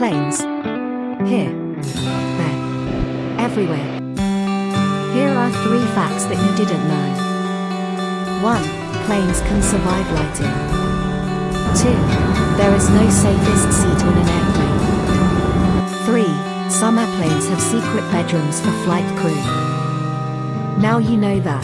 Planes. Here. There. Everywhere. Here are three facts that you didn't know. 1. Planes can survive lighting. 2. There is no safest seat on an airplane. 3. Some airplanes have secret bedrooms for flight crew. Now you know that.